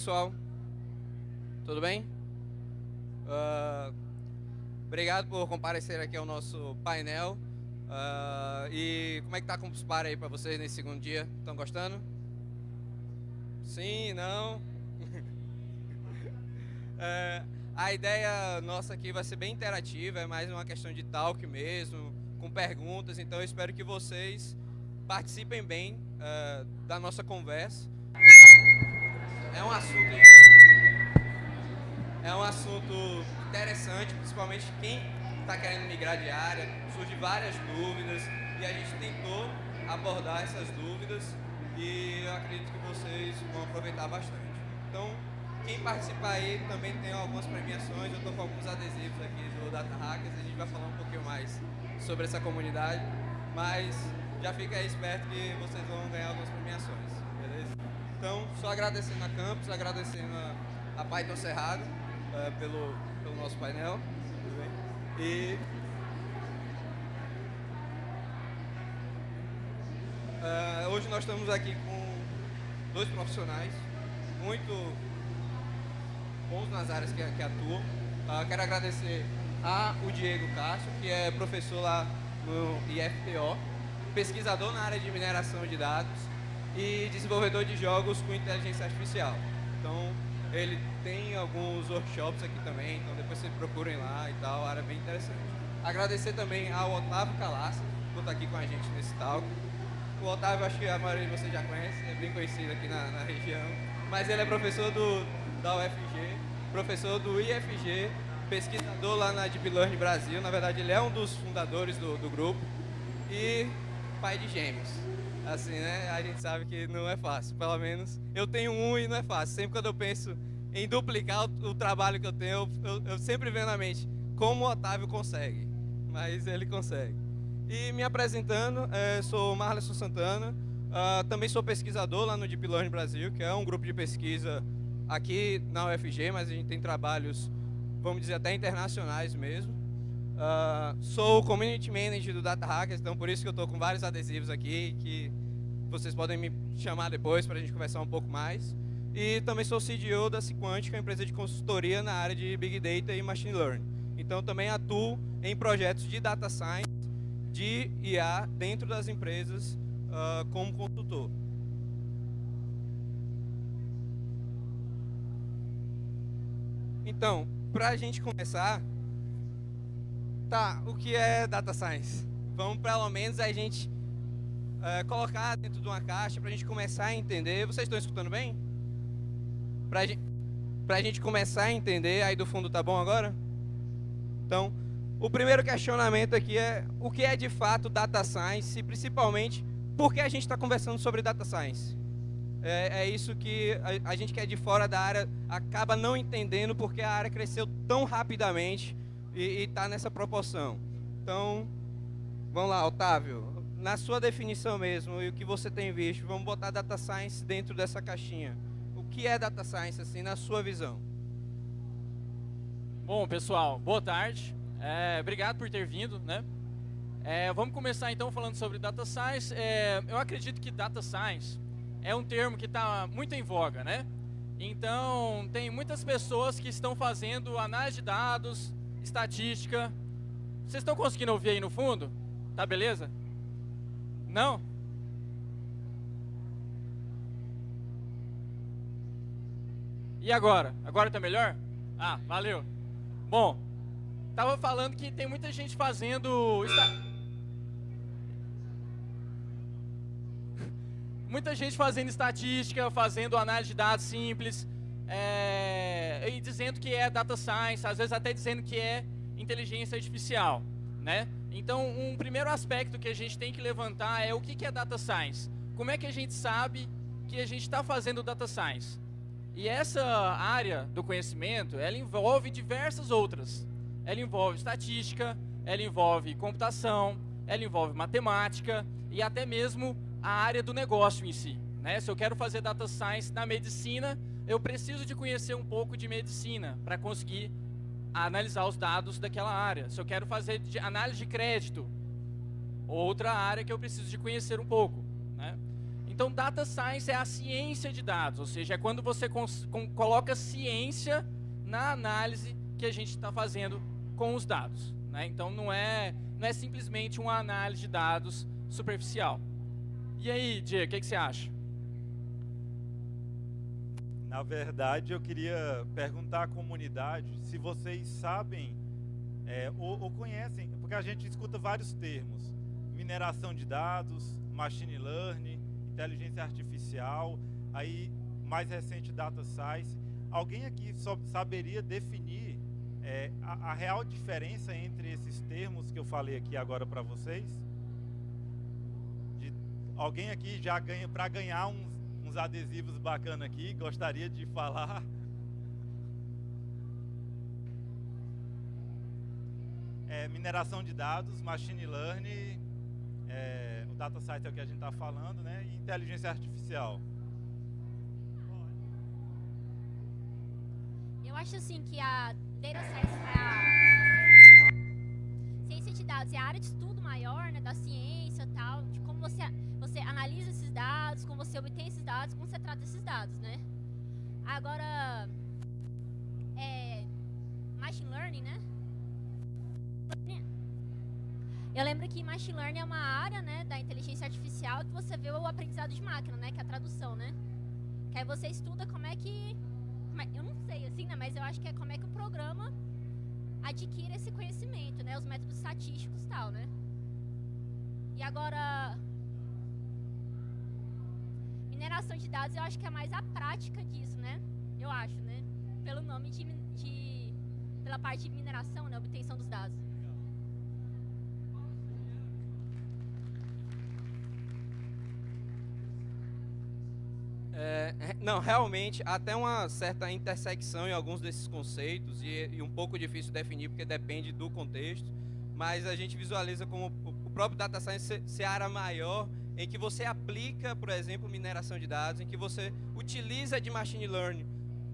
pessoal? Tudo bem? Uh, obrigado por comparecer aqui ao nosso painel. Uh, e como é que tá os par aí para vocês nesse segundo dia? Estão gostando? Sim, não? uh, a ideia nossa aqui vai ser bem interativa, é mais uma questão de talk mesmo, com perguntas. Então eu espero que vocês participem bem uh, da nossa conversa. É um assunto é um assunto interessante, principalmente quem está querendo migrar de área, surge várias dúvidas e a gente tentou abordar essas dúvidas e eu acredito que vocês vão aproveitar bastante. Então, quem participar aí também tem algumas premiações, eu estou com alguns adesivos aqui do Data Hackers, a gente vai falar um pouquinho mais sobre essa comunidade, mas já fica aí esperto que vocês vão ganhar algumas premiações? Então, só agradecendo a Campus, agradecendo a, a Python Cerrado uh, pelo, pelo nosso painel, e uh, hoje nós estamos aqui com dois profissionais muito bons nas áreas que, que atuam. Uh, quero agradecer a o Diego Castro, que é professor lá no IFPO, pesquisador na área de mineração de dados e desenvolvedor de jogos com inteligência artificial. Então, ele tem alguns workshops aqui também, então depois vocês procurem lá e tal, área bem interessante. Agradecer também ao Otávio Calaça, por estar aqui com a gente nesse talk. O Otávio, acho que a maioria de vocês já conhece, é bem conhecido aqui na, na região, mas ele é professor do, da UFG, professor do IFG, pesquisador lá na Deep Learning Brasil, na verdade ele é um dos fundadores do, do grupo, e pai de gêmeos. Assim, né? A gente sabe que não é fácil, pelo menos eu tenho um e não é fácil. Sempre quando eu penso em duplicar o, o trabalho que eu tenho, eu, eu, sempre venho na mente como o Otávio consegue, mas ele consegue. E me apresentando, é, sou Marleson Santana, uh, também sou pesquisador lá no Deep Learning Brasil, que é um grupo de pesquisa aqui na UFG, mas a gente tem trabalhos, vamos dizer, até internacionais mesmo. Uh, sou Community Manager do Data Hackers, então por isso que eu estou com vários adesivos aqui, que vocês podem me chamar depois para a gente conversar um pouco mais. E também sou CDO da Sequantic, uma empresa de consultoria na área de Big Data e Machine Learning. Então também atuo em projetos de Data Science, de IA, dentro das empresas uh, como consultor. Então, para a gente começar, Tá, o que é Data Science? Vamos pelo menos a gente é, colocar dentro de uma caixa para a gente começar a entender. Vocês estão escutando bem? Para gente, a gente começar a entender, aí do fundo tá bom agora? Então, o primeiro questionamento aqui é o que é de fato Data Science e principalmente por que a gente está conversando sobre Data Science? É, é isso que a, a gente que é de fora da área acaba não entendendo porque a área cresceu tão rapidamente e está nessa proporção. Então, vamos lá, Otávio, na sua definição mesmo e o que você tem visto, vamos botar Data Science dentro dessa caixinha. O que é Data Science, assim, na sua visão? Bom, pessoal, boa tarde. É, obrigado por ter vindo, né? É, vamos começar então falando sobre Data Science. É, eu acredito que Data Science é um termo que está muito em voga, né? Então, tem muitas pessoas que estão fazendo análise de dados, estatística. Vocês estão conseguindo ouvir aí no fundo? Tá beleza? Não? E agora? Agora tá melhor? Ah, valeu. Bom, tava falando que tem muita gente fazendo... muita gente fazendo estatística, fazendo análise de dados simples, é, e dizendo que é data science, às vezes até dizendo que é inteligência artificial. Né? Então, um primeiro aspecto que a gente tem que levantar é o que é data science. Como é que a gente sabe que a gente está fazendo data science? E essa área do conhecimento, ela envolve diversas outras. Ela envolve estatística, ela envolve computação, ela envolve matemática e até mesmo a área do negócio em si. Né? Se eu quero fazer data science na medicina, eu preciso de conhecer um pouco de medicina para conseguir analisar os dados daquela área. Se eu quero fazer de análise de crédito, outra área que eu preciso de conhecer um pouco. Né? Então, data science é a ciência de dados, ou seja, é quando você coloca ciência na análise que a gente está fazendo com os dados. Né? Então, não é, não é simplesmente uma análise de dados superficial. E aí, Diego, o que, que você acha? Na verdade, eu queria perguntar à comunidade se vocês sabem é, ou, ou, conhecem, porque a gente escuta vários termos: mineração de dados, machine learning, inteligência artificial, aí mais recente data science. Alguém aqui saberia definir é, a, a, real diferença entre esses termos que eu falei aqui agora para vocês? De, alguém aqui já ganha para ganhar uns, uns adesivos bacanas aqui, gostaria de falar? É, mineração de dados, machine learning, é, o data science é o que a gente está falando, né? E inteligência artificial. Eu acho assim que a data science, a ciência de dados é a área de estudo maior, né, da ciência tal, de como você analisa esses dados, como você obtém esses dados, como você trata esses dados, né? Agora, é, machine learning, né? Eu lembro que machine learning é uma área, né, da inteligência artificial que você vê o aprendizado de máquina, né, que é a tradução, né? Que aí você estuda como é que como é, eu não sei assim, né, mas eu acho que é como é que o programa adquire esse conhecimento, né, os métodos estatísticos e tal, né? E agora mineração de dados, eu acho que é mais a prática disso, né? Eu acho, né? Pelo nome de, de pela parte de mineração, né, obtenção dos dados. É, não, realmente, até uma certa intersecção em alguns desses conceitos e, e, um pouco difícil definir porque depende do contexto, mas a gente visualiza como o próprio data science ser, ser área maior em que você aplica, por exemplo, mineração de dados, em que você utiliza de machine learning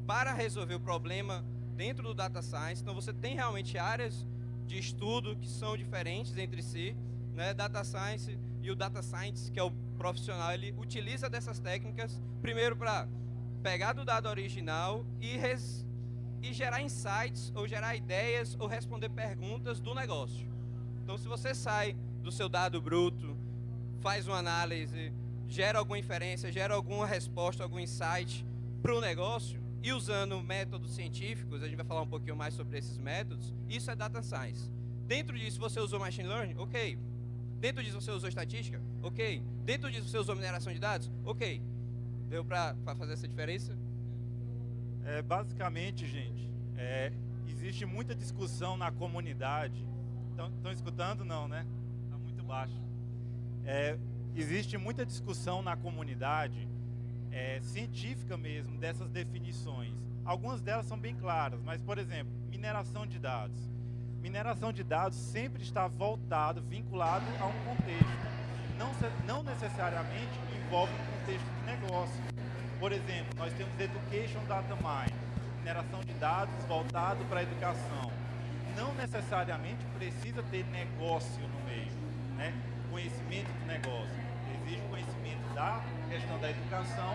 para resolver o problema dentro do data science. Então você tem realmente áreas de estudo que são diferentes entre si, né? Data science e o data science, que é o profissional ele utiliza dessas técnicas primeiro para pegar do dado original e, res, e gerar insights ou gerar ideias ou responder perguntas do negócio. Então, se você sai do seu dado bruto, faz uma análise, gera alguma inferência, gera alguma resposta, algum insight para o negócio e usando métodos científicos, a gente vai falar um pouquinho mais sobre esses métodos, isso é data science. Dentro disso, você usou machine learning? Ok. Dentro disso, você usou estatística? Ok. Dentro disso você usou mineração de dados? Ok. Deu para fazer essa diferença? É, basicamente, gente, é, existe muita discussão na comunidade. Estão escutando? Não, né? Está muito baixo. É, existe muita discussão na comunidade, é, científica mesmo, dessas definições. Algumas delas são bem claras, mas, por exemplo, mineração de dados. Mineração de dados sempre está voltado, vinculado a um contexto não, não necessariamente envolve um contexto de negócio. Por exemplo, nós temos Education Data Mine, mineração de dados voltado para a educação. Não necessariamente precisa ter negócio no meio, né? Conhecimento do negócio. Exige o conhecimento da questão da educação,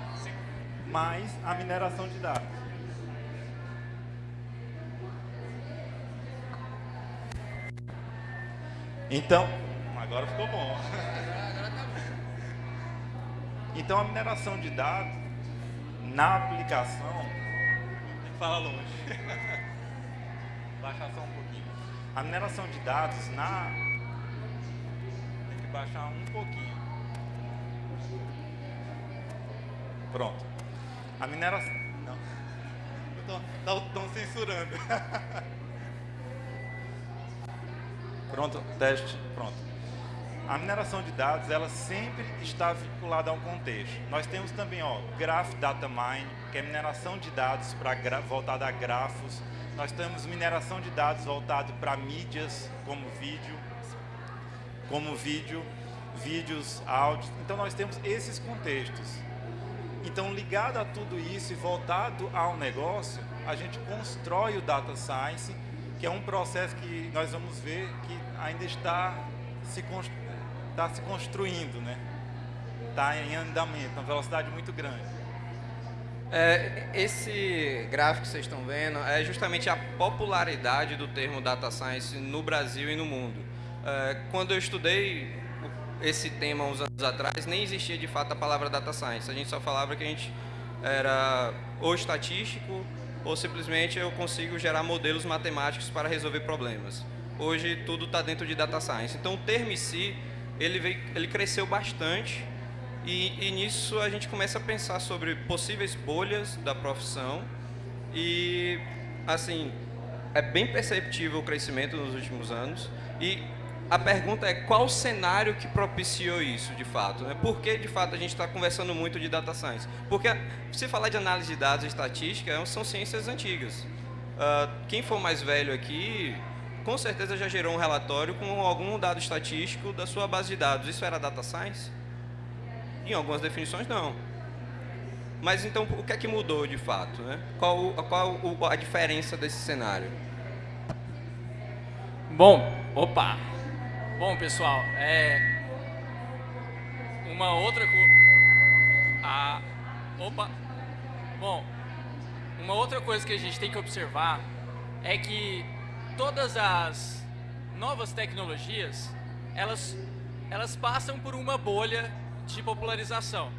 mais a mineração de dados. Então, agora ficou bom. Então a mineração de dados na aplicação tem que falar longe. baixar só um pouquinho. A mineração de dados na baixar um pouquinho. Pronto. A mineração não. Estão censurando. Pronto, teste, pronto. A mineração de dados, ela sempre está vinculada a um contexto. Nós temos também, ó, Graph Data Mine, que é mineração de dados voltada a grafos. Nós temos mineração de dados voltado para mídias, como vídeo, como vídeo, vídeos, áudios. Então nós temos esses contextos. Então, ligado a tudo isso e voltado ao negócio, a gente constrói o Data Science, que é um processo que nós vamos ver que ainda está se construindo está se construindo, né? está em andamento, uma velocidade muito grande. É, esse gráfico que vocês estão vendo é justamente a popularidade do termo data science no Brasil e no mundo. É, quando eu estudei esse tema uns anos atrás, nem existia de fato a palavra data science. A gente só falava que a gente era ou estatístico ou simplesmente eu consigo gerar modelos matemáticos para resolver problemas. Hoje tudo está dentro de data science. Então o termo em si, ele, veio, ele cresceu bastante e, e nisso a gente começa a pensar sobre possíveis bolhas da profissão e, assim, é bem perceptível o crescimento nos últimos anos e a pergunta é qual cenário que propiciou isso, de fato? Né? Por que, de fato, a gente está conversando muito de data science? Porque, se falar de análise de dados e estatística, são ciências antigas. Uh, quem for mais velho aqui, com certeza já gerou um relatório com algum dado estatístico da sua base de dados. Isso era data science? Em algumas definições, não. Mas então, o que é que mudou de fato? Né? Qual, qual a diferença desse cenário? Bom, opa! Bom, pessoal, é... Uma outra coisa... Opa! Bom, uma outra coisa que a gente tem que observar é que todas as novas tecnologias, elas, elas passam por uma bolha de popularização.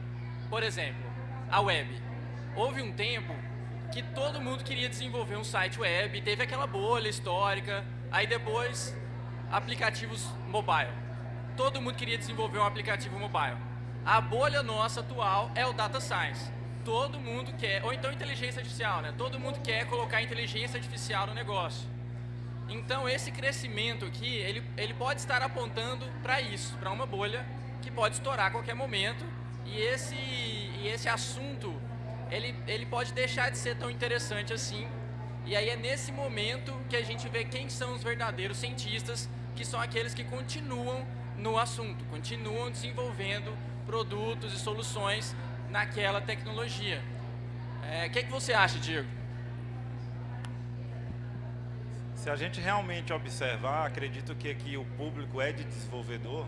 Por exemplo, a web. Houve um tempo que todo mundo queria desenvolver um site web, teve aquela bolha histórica, aí depois aplicativos mobile. Todo mundo queria desenvolver um aplicativo mobile. A bolha nossa atual é o data science. Todo mundo quer, ou então inteligência artificial, né? Todo mundo quer colocar inteligência artificial no negócio. Então esse crescimento aqui, ele, ele pode estar apontando para isso, para uma bolha que pode estourar a qualquer momento e esse, e esse assunto ele, ele pode deixar de ser tão interessante assim e aí é nesse momento que a gente vê quem são os verdadeiros cientistas que são aqueles que continuam no assunto, continuam desenvolvendo produtos e soluções naquela tecnologia. O é, que, que você acha, Diego? Se a gente realmente observar, acredito que aqui o público é de desenvolvedor,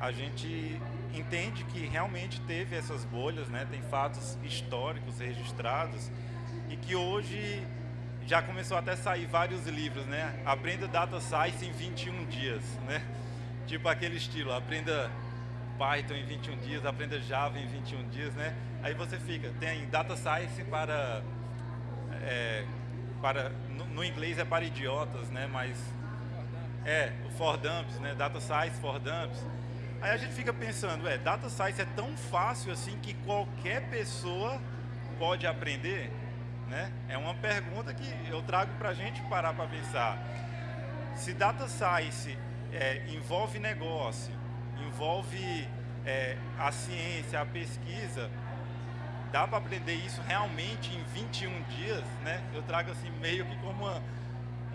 a gente entende que realmente teve essas bolhas, né? tem fatos históricos registrados e que hoje já começou até a sair vários livros, né? Aprenda Data Science em 21 dias, né? Tipo aquele estilo, aprenda Python em 21 dias, aprenda Java em 21 dias, né? Aí você fica, tem Data Science para, é, para no, no, inglês é para idiotas, né? Mas é, o for dumps, né? Data Science for dumps. Aí a gente fica pensando, é, data science é tão fácil assim que qualquer pessoa pode aprender? Né? É uma pergunta que eu trago para a gente parar para pensar. Se data science é, envolve negócio, envolve é, a ciência, a pesquisa, dá para aprender isso realmente em 21 dias? Né? Eu trago assim meio que como uma,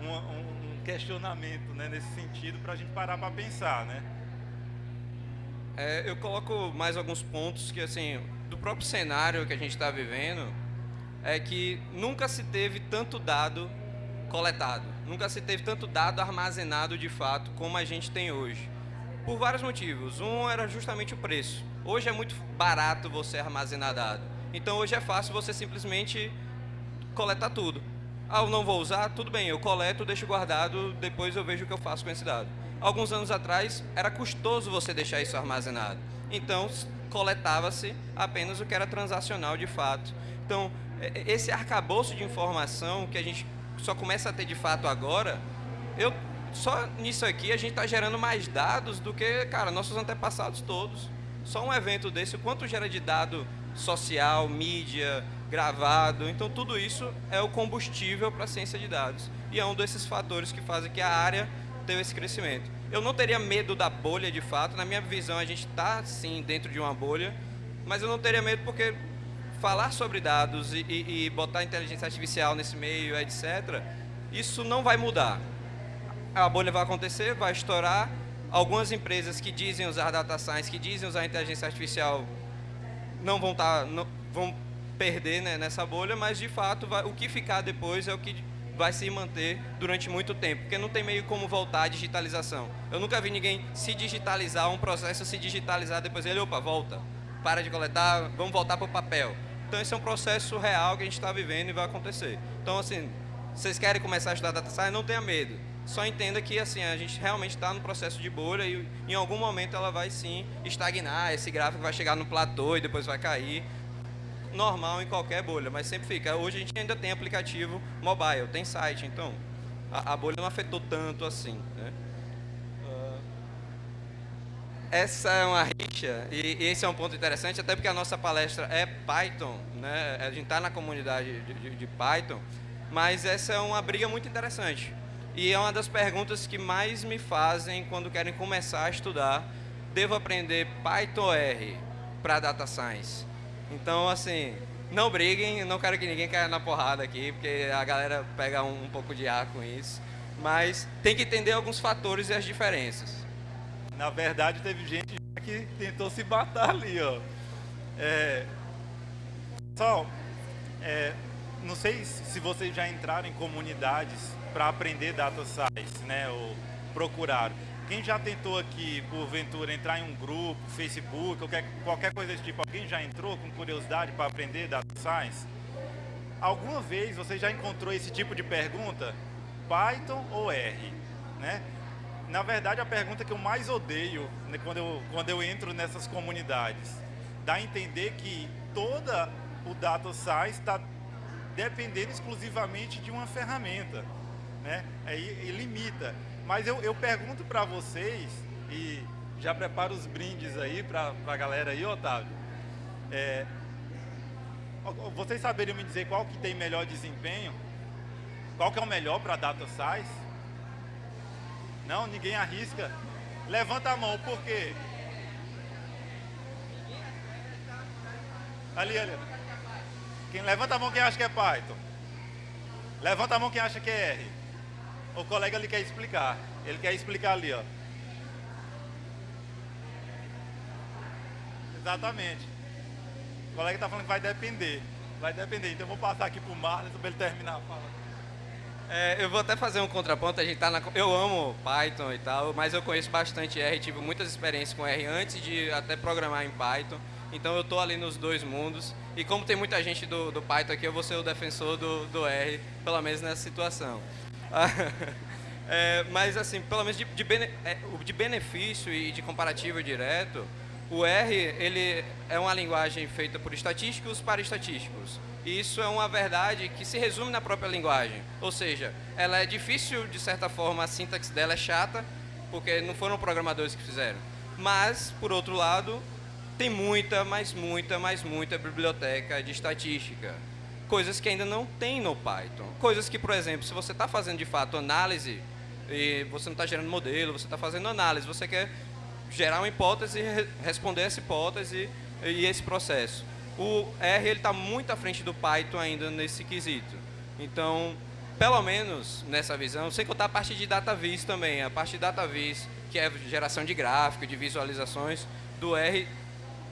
uma, um questionamento né, nesse sentido para a gente parar para pensar. Né? É, eu coloco mais alguns pontos que, assim, do próprio cenário que a gente está vivendo, é que nunca se teve tanto dado coletado, nunca se teve tanto dado armazenado de fato como a gente tem hoje. Por vários motivos. Um era justamente o preço. Hoje é muito barato você armazenar dado. Então hoje é fácil você simplesmente coletar tudo. Ah, eu não vou usar? Tudo bem, eu coleto, deixo guardado, depois eu vejo o que eu faço com esse dado alguns anos atrás, era custoso você deixar isso armazenado. Então, coletava-se apenas o que era transacional de fato. Então, esse arcabouço de informação que a gente só começa a ter de fato agora, eu, só nisso aqui a gente está gerando mais dados do que, cara, nossos antepassados todos. Só um evento desse, quanto gera de dado social, mídia, gravado. Então, tudo isso é o combustível para a ciência de dados. E é um desses fatores que fazem que a área teve esse crescimento. Eu não teria medo da bolha, de fato. Na minha visão, a gente está, sim, dentro de uma bolha. Mas eu não teria medo porque falar sobre dados e, e, e botar inteligência artificial nesse meio, etc., isso não vai mudar. A bolha vai acontecer, vai estourar. Algumas empresas que dizem usar data science, que dizem usar inteligência artificial, não vão, tá, não, vão perder né, nessa bolha, mas de fato vai, o que ficar depois é o que vai se manter durante muito tempo, porque não tem meio como voltar à digitalização. Eu nunca vi ninguém se digitalizar, um processo se digitalizar, depois ele, opa, volta. para de coletar, vamos voltar para o papel. Então esse é um processo real que a gente está vivendo e vai acontecer. Então assim, vocês querem começar a estudar data science, não tenha medo. Só entenda que assim a gente realmente está no processo de bolha e em algum momento ela vai sim estagnar, esse gráfico vai chegar no platô e depois vai cair. Normal em qualquer bolha, mas sempre fica. Hoje a gente ainda tem aplicativo mobile, tem site, então a, a bolha não afetou tanto assim. Né? Essa é uma rixa, e esse é um ponto interessante, até porque a nossa palestra é Python, né? a gente está na comunidade de, Python, mas essa é uma briga muito interessante. E é uma das perguntas que mais me fazem quando querem começar a estudar, devo aprender Python R para Data Science? Então, assim, não briguem, não quero que ninguém caia na porrada aqui, porque a galera pega um pouco de ar com isso, mas tem que entender alguns fatores e as diferenças. Na verdade, teve gente que tentou se matar ali, ó. É, pessoal, é, não sei se vocês já entraram em comunidades para aprender data science, né, ou procuraram. Quem já tentou aqui, porventura, entrar em um grupo, Facebook, qualquer, qualquer coisa desse tipo, alguém já entrou com curiosidade para aprender data science? Alguma vez você já encontrou esse tipo de pergunta? Python ou R? Né? Na verdade, a pergunta que eu mais odeio né, quando, eu, quando eu entro nessas comunidades, dá a entender que toda o data science está dependendo exclusivamente de uma ferramenta, né? Aí e limita. Mas eu, eu pergunto para vocês, e já preparo os brindes aí para a galera aí, Otávio. É, vocês saberiam me dizer qual que tem melhor desempenho? Qual que é o melhor para data science? Não, ninguém arrisca. Levanta a mão, por quê? Ali, ali. Quem levanta a mão quem acha que é Python? Levanta a mão quem acha que é R. O colega ali quer explicar. Ele quer explicar ali, ó. Exatamente. O colega está falando que vai depender. Vai depender. Então eu vou passar aqui para o Marlon para ele terminar a fala. É, eu vou até fazer um contraponto, a gente tá na, eu amo Python e tal, mas eu conheço bastante R, tive muitas experiências com R antes de até programar em Python, então eu estou ali nos dois mundos, e como tem muita gente do, do Python aqui, eu vou ser o defensor do, do R, pelo menos nessa situação. é, mas assim, pelo menos de, de, bene, é, de benefício e de comparativo direto, o R ele é uma linguagem feita por estatísticos para estatísticos. E isso é uma verdade que se resume na própria linguagem. Ou seja, ela é difícil, de certa forma, a sintaxe dela é chata, porque não foram programadores que fizeram. Mas, por outro lado, tem muita, mas muita, mas muita biblioteca de estatística. Coisas que ainda não tem no Python. Coisas que, por exemplo, se você está fazendo de fato análise, e você não está gerando modelo, você está fazendo análise, você quer gerar uma hipótese responder essa hipótese e esse processo o R está muito à frente do Python ainda nesse quesito. Então, pelo menos nessa visão, sem contar a parte de DataVis também, a parte de DataVis, que é geração de gráfico, de visualizações, do R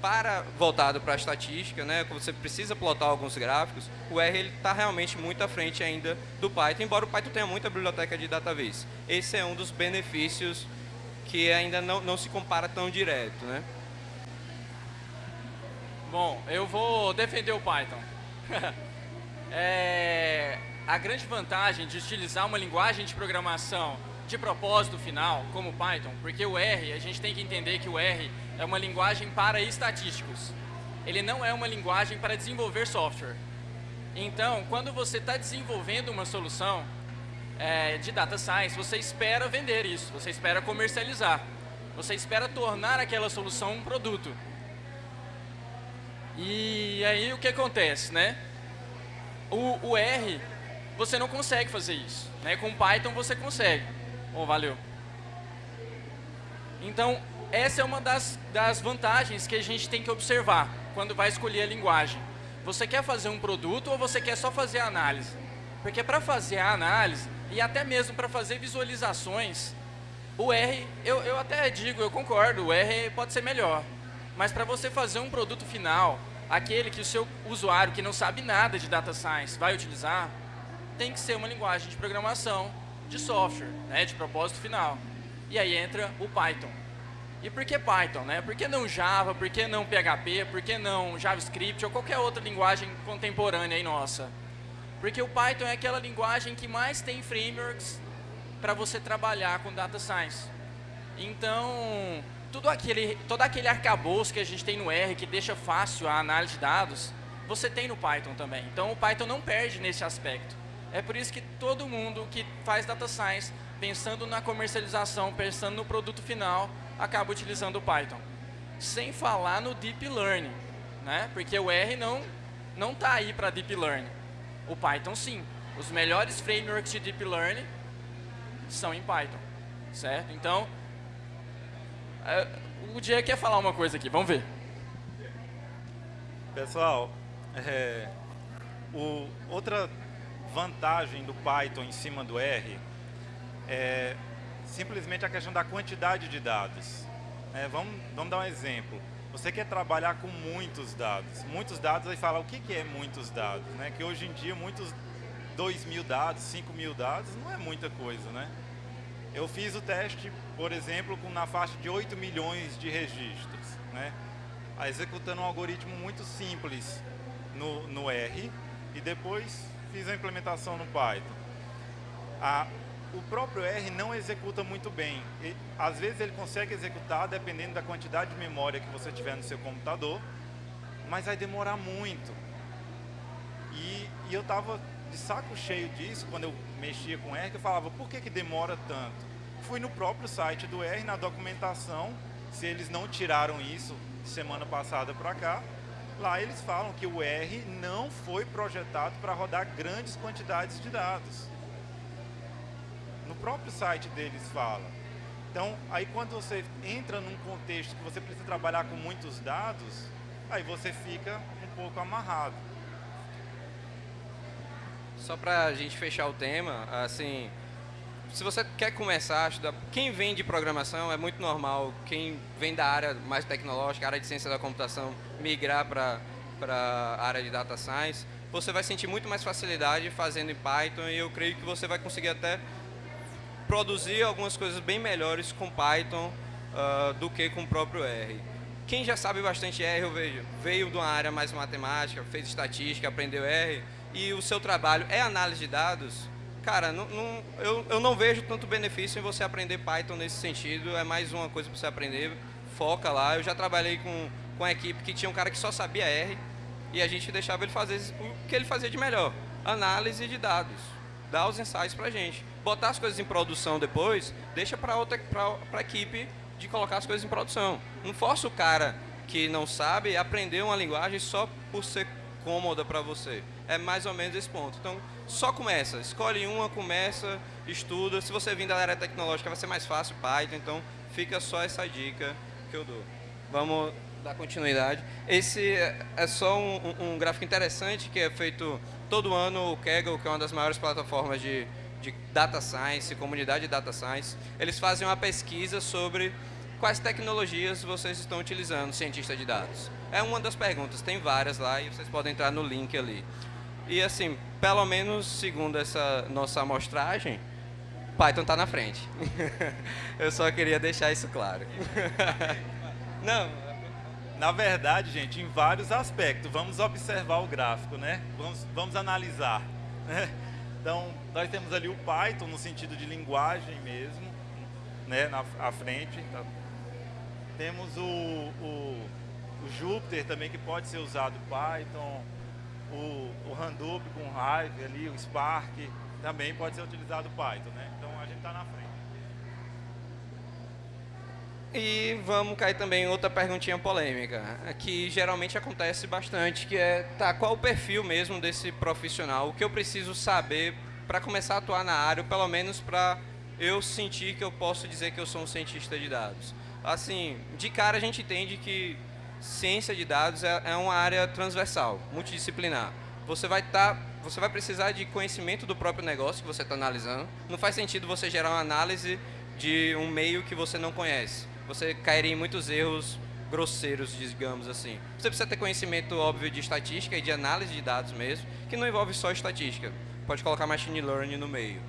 para voltado para a estatística, né, você precisa plotar alguns gráficos, o R está realmente muito à frente ainda do Python, embora o Python tenha muita biblioteca de DataVis. Esse é um dos benefícios que ainda não, não se compara tão direto. Né? Bom, eu vou defender o Python. é, a grande vantagem de utilizar uma linguagem de programação de propósito final, como o Python, porque o R, a gente tem que entender que o R é uma linguagem para estatísticos. Ele não é uma linguagem para desenvolver software. Então, quando você está desenvolvendo uma solução é, de data science, você espera vender isso, você espera comercializar, você espera tornar aquela solução um produto. E aí o que acontece, né? O, o R, você não consegue fazer isso. Né? Com Python você consegue. Oh, valeu. Então, essa é uma das, das vantagens que a gente tem que observar quando vai escolher a linguagem. Você quer fazer um produto ou você quer só fazer a análise? Porque para fazer a análise, e até mesmo para fazer visualizações, o R, eu, eu até digo, eu concordo, o R pode ser melhor. Mas para você fazer um produto final, aquele que o seu usuário que não sabe nada de data science vai utilizar, tem que ser uma linguagem de programação de software, né, de propósito final. E aí entra o Python. E por que Python, né? Por que não Java? Por que não PHP? Por que não JavaScript ou qualquer outra linguagem contemporânea aí nossa? Porque o Python é aquela linguagem que mais tem frameworks para você trabalhar com data science. Então, tudo aquele, todo aquele arcabouço que a gente tem no R que deixa fácil a análise de dados, você tem no Python também. Então, o Python não perde nesse aspecto. É por isso que todo mundo que faz data science, pensando na comercialização, pensando no produto final, acaba utilizando o Python. Sem falar no Deep Learning, né? porque o R não está aí para Deep Learning. O Python sim. Os melhores frameworks de Deep Learning são em Python, certo? Então, é, o Diego quer falar uma coisa aqui, vamos ver. Pessoal, é, o, outra vantagem do Python em cima do R é simplesmente a questão da quantidade de dados. É, vamos, vamos dar um exemplo. Você quer trabalhar com muitos dados. Muitos dados, aí fala, o que, é muitos dados? Né? Que hoje em dia, muitos 2 mil dados, 5 mil dados, não é muita coisa, né? Eu fiz o teste, por exemplo, com, na faixa de 8 milhões de registros, né? Executando um algoritmo muito simples no, no R e depois fiz a implementação no Python. A, o próprio R não executa muito bem. E, às vezes ele consegue executar dependendo da quantidade de memória que você tiver no seu computador, mas vai demorar muito. E, e eu estava de saco cheio disso quando eu mexia com R, que eu falava, por que, que demora tanto? Fui no próprio site do R, na documentação, se eles não tiraram isso semana passada para cá, lá eles falam que o R não foi projetado para rodar grandes quantidades de dados no próprio site deles fala. Então, aí quando você entra num contexto que você precisa trabalhar com muitos dados, aí você fica um pouco amarrado. Só para a gente fechar o tema, assim, se você quer começar a estudar, quem vem de programação é muito normal, quem vem da área mais tecnológica, área de ciência da computação, migrar para a área de data science, você vai sentir muito mais facilidade fazendo em Python e eu creio que você vai conseguir até produzir algumas coisas bem melhores com Python uh, do que com o próprio R. Quem já sabe bastante R, eu vejo, veio de uma área mais matemática, fez estatística, aprendeu R, e o seu trabalho é análise de dados, cara, não, não, eu, eu não vejo tanto benefício em você aprender Python nesse sentido, é mais uma coisa para você aprender, foca lá. Eu já trabalhei com, com a equipe que tinha um cara que só sabia R, e a gente deixava ele fazer o que ele fazia de melhor, análise de dados, dar os insights para a gente botar as coisas em produção depois, deixa para outra para a equipe de colocar as coisas em produção. Não força o cara que não sabe aprender uma linguagem só por ser cômoda para você. É mais ou menos esse ponto. Então, só começa. Escolhe uma, começa, estuda. Se você vir da área tecnológica, vai ser mais fácil Python. Então, fica só essa dica que eu dou. Vamos dar continuidade. Esse é só um, um gráfico interessante que é feito todo ano o Kaggle, que é uma das maiores plataformas de de Data Science, comunidade de Data Science, eles fazem uma pesquisa sobre quais tecnologias vocês estão utilizando, cientista de dados. É uma das perguntas, tem várias lá e vocês podem entrar no link ali. E assim, pelo menos segundo essa nossa amostragem, Python está na frente. Eu só queria deixar isso claro. Não, na verdade, gente, em vários aspectos. Vamos observar o gráfico, né? Vamos, vamos analisar. Né? Então, nós temos ali o Python no sentido de linguagem mesmo, né, na à frente. Tá? Temos o, o, o, Jupyter também que pode ser usado Python, o, o Hadoop com Hive ali, o Spark também pode ser utilizado Python, né? Então a gente está na frente. E vamos cair também em outra perguntinha polêmica, que geralmente acontece bastante, que é, tá, qual o perfil mesmo desse profissional? O que eu preciso saber para começar a atuar na área, ou pelo menos para eu sentir que eu posso dizer que eu sou um cientista de dados? Assim, de cara a gente entende que ciência de dados é, é uma área transversal, multidisciplinar. Você vai estar tá, você vai precisar de conhecimento do próprio negócio que você está analisando. Não faz sentido você gerar uma análise de um meio que você não conhece você cairia em muitos erros grosseiros, digamos assim. Você precisa ter conhecimento óbvio de estatística e de análise de dados mesmo, que não envolve só estatística. Pode colocar machine learning no meio.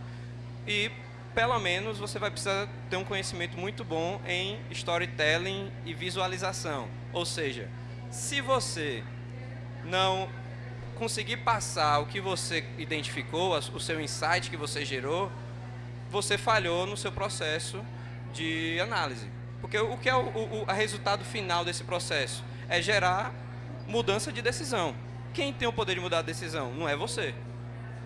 E pelo menos você vai precisar ter um conhecimento muito bom em storytelling e visualização. Ou seja, se você não conseguir passar o que você identificou, o seu insight que você gerou, você falhou no seu processo de análise. Porque o que é o, o, resultado final desse processo? É gerar mudança de decisão. Quem tem o poder de mudar a decisão? Não é você.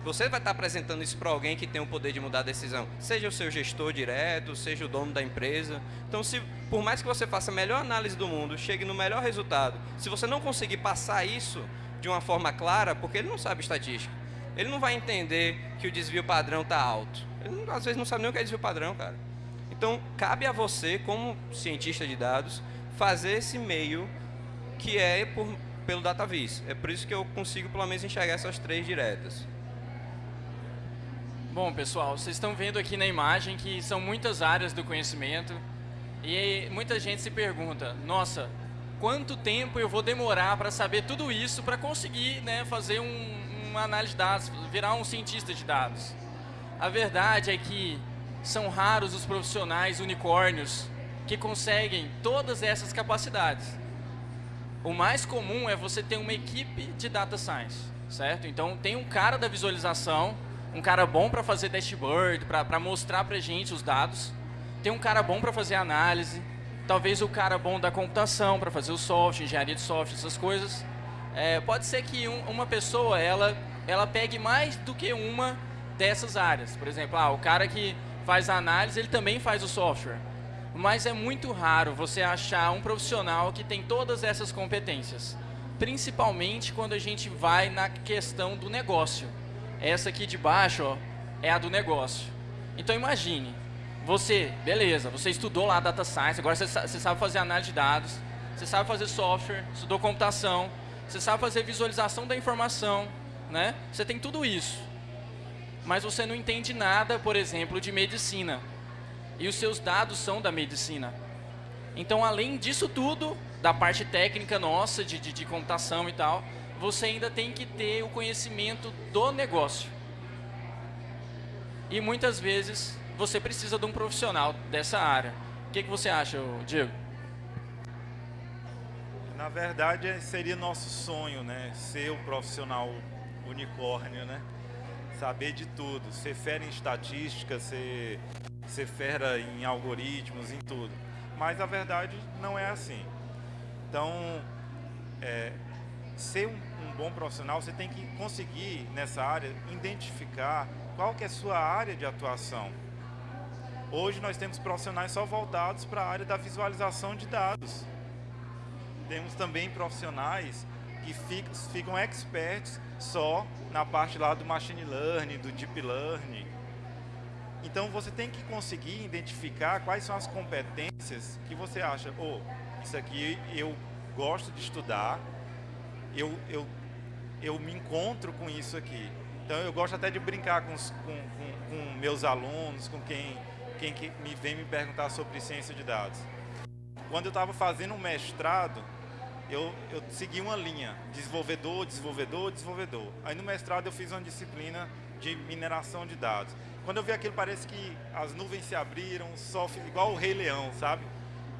Você vai estar apresentando isso para alguém que tem o poder de mudar a decisão. Seja o seu gestor direto, seja o dono da empresa. Então, se, por mais que você faça a melhor análise do mundo, chegue no melhor resultado, se você não conseguir passar isso de uma forma clara, porque ele não sabe estatística, ele não vai entender que o desvio padrão está alto. Ele às vezes não sabe nem o que é desvio padrão, cara. Então, cabe a você, como cientista de dados, fazer esse meio que é por, pelo DataVis. É por isso que eu consigo, pelo menos, enxergar essas três diretas. Bom, pessoal, vocês estão vendo aqui na imagem que são muitas áreas do conhecimento e muita gente se pergunta, nossa, quanto tempo eu vou demorar para saber tudo isso para conseguir né, fazer um, uma análise de dados, virar um cientista de dados? A verdade é que são raros os profissionais unicórnios que conseguem todas essas capacidades. O mais comum é você ter uma equipe de data science, certo? Então, tem um cara da visualização, um cara bom para fazer dashboard, para mostrar para gente os dados. Tem um cara bom para fazer análise. Talvez o cara bom da computação, para fazer o software, engenharia de software, essas coisas. É, pode ser que um, uma pessoa, ela, ela pegue mais do que uma dessas áreas. Por exemplo, ah, o cara que faz a análise, ele também faz o software. Mas é muito raro você achar um profissional que tem todas essas competências. Principalmente quando a gente vai na questão do negócio. Essa aqui de baixo ó, é a do negócio. Então imagine, você, beleza, você estudou lá Data Science, agora você, sabe fazer análise de dados, você sabe fazer software, estudou computação, você sabe fazer visualização da informação, né? Você tem tudo isso mas você não entende nada, por exemplo, de medicina. E os seus dados são da medicina. Então, além disso tudo, da parte técnica nossa, de, de, de computação e tal, você ainda tem que ter o conhecimento do negócio. E muitas vezes você precisa de um profissional dessa área. O que, que você acha, Diego? Na verdade, seria nosso sonho, né? Ser o profissional unicórnio, né? Saber de tudo, ser fera em estatística, ser, ser fera em algoritmos, em tudo. Mas a verdade não é assim. Então, é, ser um, um, bom profissional, você tem que conseguir, nessa área, identificar qual que é a sua área de atuação. Hoje nós temos profissionais só voltados para a área da visualização de dados. Temos também profissionais que ficam, experts só na parte lá do machine learning, do deep learning. Então você tem que conseguir identificar quais são as competências que você acha, oh, isso aqui eu gosto de estudar, eu, eu, eu me encontro com isso aqui. Então eu gosto até de brincar com, com, com, com meus alunos, com quem, quem que me vem me perguntar sobre ciência de dados. Quando eu estava fazendo um mestrado, eu, eu segui uma linha, desenvolvedor, desenvolvedor, desenvolvedor. Aí no mestrado eu fiz uma disciplina de mineração de dados. Quando eu vi aquilo, parece que as nuvens se abriram, só igual o Rei Leão, sabe?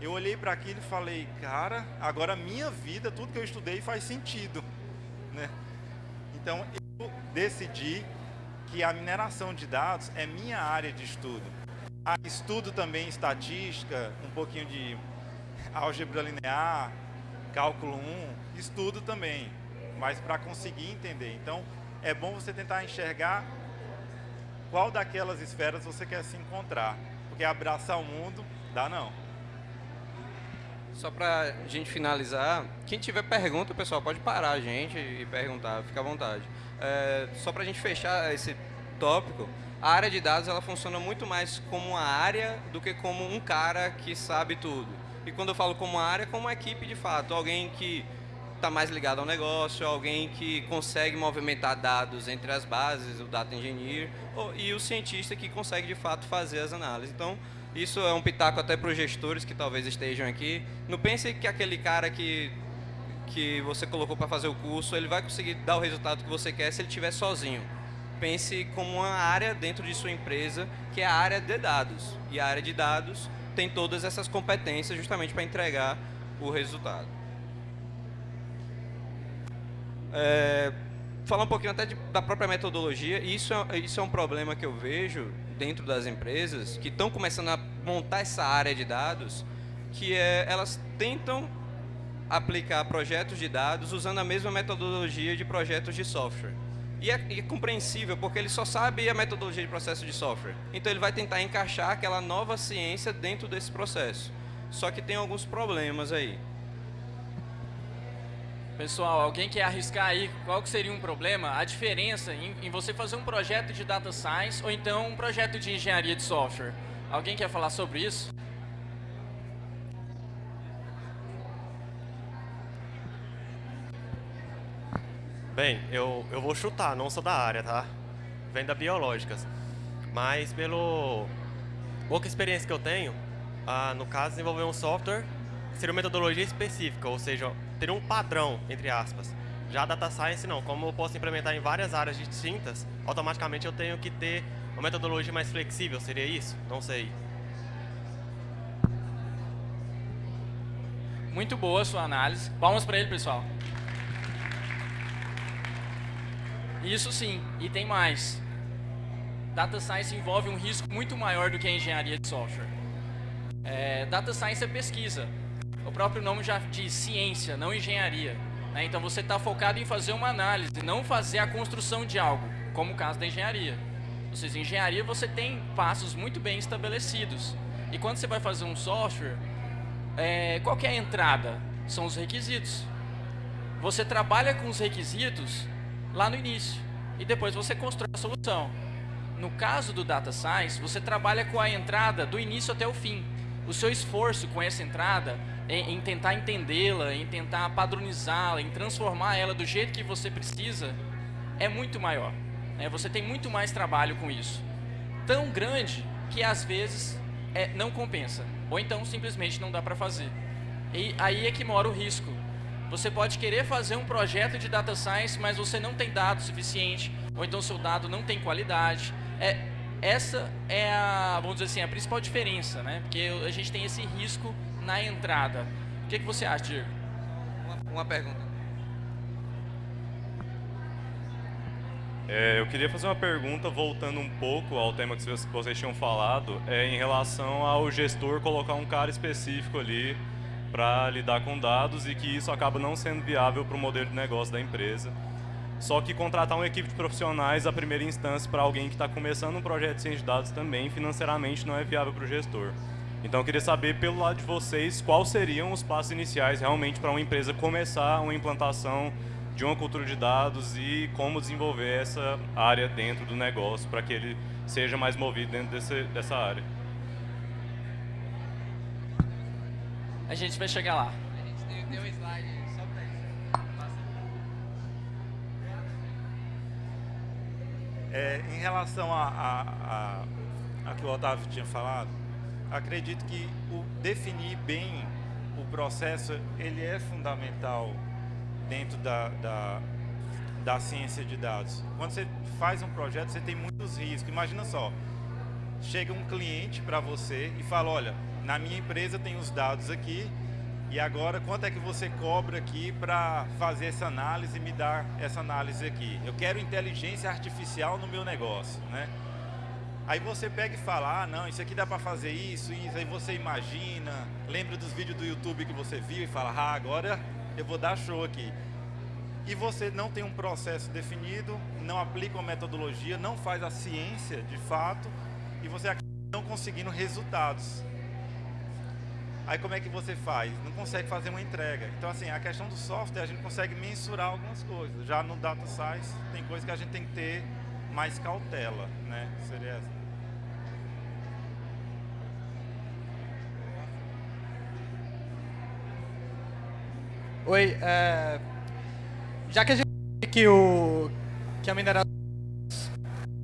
Eu olhei para aquilo e falei, cara, agora minha vida, tudo que eu estudei faz sentido, né? Então eu decidi que a mineração de dados é minha área de estudo. Ah, estudo também estatística, um pouquinho de álgebra linear, cálculo 1, estudo também, mas para conseguir entender. Então, é bom você tentar enxergar qual daquelas esferas você quer se encontrar, porque abraçar o mundo, dá não. Só para a gente finalizar, quem tiver pergunta, pessoal, pode parar a gente e perguntar, fica à vontade. É, só para a gente fechar esse tópico, a área de dados ela funciona muito mais como uma área do que como um cara que sabe tudo. E quando eu falo como área, como equipe de fato, alguém que está mais ligado ao negócio, alguém que consegue movimentar dados entre as bases, o data engineer, e o cientista que consegue de fato fazer as análises. Então, isso é um pitaco até para os gestores que talvez estejam aqui. Não pense que aquele cara que, que você colocou para fazer o curso, ele vai conseguir dar o resultado que você quer se ele estiver sozinho. pense como uma área dentro de sua empresa, que é a área de dados. E a área de dados tem todas essas competências justamente para entregar o resultado. É, falar um pouquinho até de, da própria metodologia, isso é, isso é um problema que eu vejo dentro das empresas que estão começando a montar essa área de dados, que é, elas tentam aplicar projetos de dados usando a mesma metodologia de projetos de software. E é, e é, compreensível, porque ele só sabe a metodologia de processo de software. Então ele vai tentar encaixar aquela nova ciência dentro desse processo. Só que tem alguns problemas aí. Pessoal, alguém quer arriscar aí qual que seria um problema? A diferença em, em, você fazer um projeto de data science ou então um projeto de engenharia de software. Alguém quer falar sobre isso? Bem, eu, eu vou chutar, não sou da área, tá? Vem da biológicas. Mas pelo pouca experiência que eu tenho, ah, no caso, desenvolver um software seria uma metodologia específica, ou seja, teria um padrão, entre aspas. Já a Data Science não, como eu posso implementar em várias áreas distintas, automaticamente eu tenho que ter uma metodologia mais flexível, seria isso? Não sei. Muito boa a sua análise. Palmas para ele, pessoal. Isso sim, e tem mais. Data Science envolve um risco muito maior do que a engenharia de software. É, data Science é pesquisa. O próprio nome já diz ciência, não engenharia. Né? Então você está focado em fazer uma análise, não fazer a construção de algo, como o caso da engenharia. Ou seja, engenharia você tem passos muito bem estabelecidos. E quando você vai fazer um software, é, qual é a entrada? São os requisitos. Você trabalha com os requisitos lá no início. E depois você constrói a solução. No caso do Data Science, você trabalha com a entrada do início até o fim. O seu esforço com essa entrada em, em tentar entendê-la, em tentar padronizá-la, em transformar ela do jeito que você precisa, é muito maior. Né? Você tem muito mais trabalho com isso. Tão grande que às vezes é, não compensa. Ou então simplesmente não dá para fazer. E aí é que mora o risco. Você pode querer fazer um projeto de data science, mas você não tem dados suficiente, ou então seu dado não tem qualidade. É, essa é a, vamos dizer assim, a principal diferença, né? Porque a gente tem esse risco na entrada. O que, que você acha, Diego? Uma, uma pergunta. É, eu queria fazer uma pergunta voltando um pouco ao tema que vocês tinham falado, é, em relação ao gestor colocar um cara específico ali para lidar com dados e que isso acaba não sendo viável para o modelo de negócio da empresa. Só que contratar uma equipe de profissionais, a primeira instância, para alguém que está começando um projeto de ciência de dados também, financeiramente não é viável para o gestor. Então eu queria saber, pelo lado de vocês, quais seriam os passos iniciais realmente para uma empresa começar uma implantação de uma cultura de dados e como desenvolver essa área dentro do negócio para que ele seja mais movido dentro desse, dessa área. A gente vai chegar lá. A gente tem, tem um slide só para isso. É, em relação a, a, a, a, que o Otávio tinha falado, acredito que o definir bem o processo, ele é fundamental dentro da, da, da ciência de dados. Quando você faz um projeto, você tem muitos riscos. Imagina só, chega um cliente para você e fala, olha, na minha empresa tem os dados aqui, e agora quanto é que você cobra aqui para fazer essa análise e me dar essa análise aqui? Eu quero inteligência artificial no meu negócio, né? Aí você pega e fala, ah não, isso aqui dá para fazer isso, isso, aí você imagina, lembra dos vídeos do YouTube que você viu e fala, ah, agora eu vou dar show aqui. E você não tem um processo definido, não aplica uma metodologia, não faz a ciência de fato, e você acaba não conseguindo resultados. Aí como é que você faz? Não consegue fazer uma entrega. Então assim, a questão do software, a gente consegue mensurar algumas coisas. Já no Data Science, tem coisas que a gente tem que ter mais cautela, né? Seria essa. Oi, é, já que a gente que o que a mineração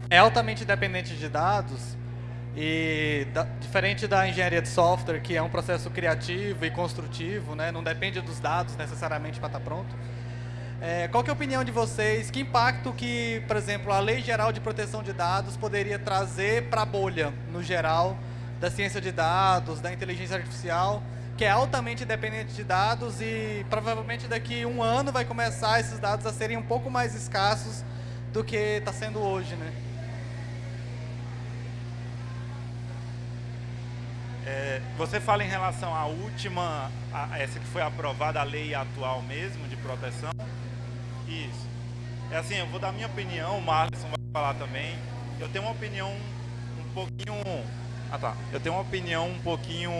é altamente dependente de dados, e da, diferente da engenharia de software, que é um processo criativo e construtivo, né, não depende dos dados necessariamente para estar tá pronto, É, qual é a opinião de vocês? Que impacto que, por exemplo, a Lei Geral de Proteção de Dados poderia trazer para a bolha, no geral, da ciência de dados, da inteligência artificial, que é altamente dependente de dados e provavelmente daqui um ano vai começar esses dados a serem um pouco mais escassos do que está sendo hoje, né? É, você fala em relação à última, a, essa que foi aprovada, a lei atual mesmo de proteção? Isso. É assim, eu vou dar minha opinião, o Marlison vai falar também. Eu tenho uma opinião um pouquinho... Ah tá. Eu tenho uma opinião um pouquinho...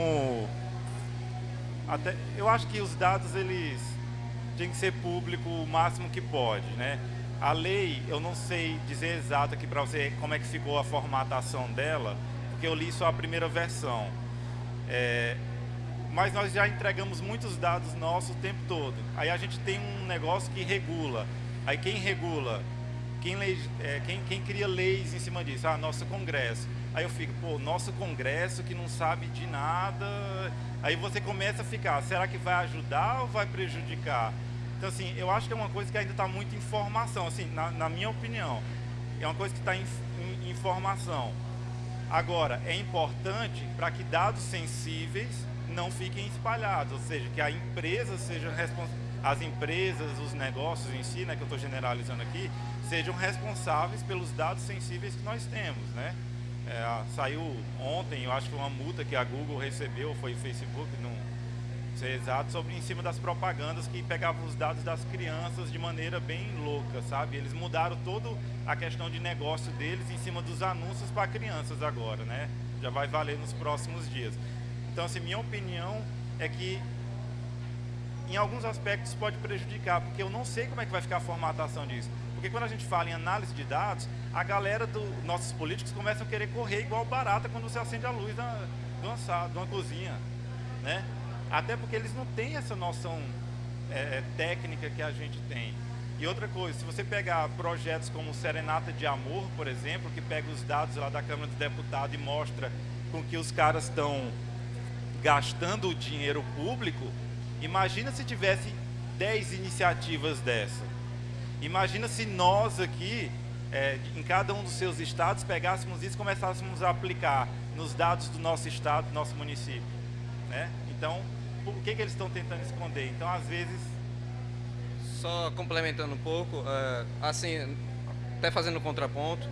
Até, eu acho que os dados, eles têm que ser público o máximo que pode, né? A lei, eu não sei dizer exato aqui para você como é que ficou a formatação dela, porque eu li só a primeira versão. É, mas nós já entregamos muitos dados nossos o tempo todo. Aí a gente tem um negócio que regula. Aí quem regula? Quem, lei, é, quem, quem cria leis em cima disso? Ah, nosso Congresso. Aí eu fico, pô, nosso Congresso que não sabe de nada. Aí você começa a ficar, será que vai ajudar ou vai prejudicar? Então, assim, eu acho que é uma coisa que ainda está muito em formação, assim, na, na, minha opinião. É uma coisa que está em, em, em formação. Agora, é importante para que dados sensíveis não fiquem espalhados, ou seja, que a empresa seja as empresas, os negócios em si, né, que eu estou generalizando aqui, sejam responsáveis pelos dados sensíveis que nós temos, né? É, saiu ontem, eu acho que uma multa que a Google recebeu, foi o Facebook, não exato, sobre em cima das propagandas que pegavam os dados das crianças de maneira bem louca, sabe? Eles mudaram toda a questão de negócio deles em cima dos anúncios para crianças agora, né? Já vai valer nos próximos dias. Então, assim, minha opinião é que em alguns aspectos pode prejudicar, porque eu não sei como é que vai ficar a formatação disso. Porque quando a gente fala em análise de dados, a galera dos nossos políticos começam a querer correr igual barata quando você acende a luz da, de uma cozinha, né? Até porque eles não têm essa noção é, é, técnica que a gente tem. E outra coisa, se você pegar projetos como Serenata de Amor, por exemplo, que pega os dados lá da Câmara dos Deputados e mostra com que os caras estão gastando o dinheiro público, imagina se tivesse 10 iniciativas dessa. Imagina se nós aqui, é, em cada um dos seus estados, pegássemos isso e começássemos a aplicar nos dados do nosso estado, do nosso município. Né? Então, o que, que eles estão tentando esconder. Então, às vezes... Só complementando um pouco, uh, assim, até fazendo contraponto,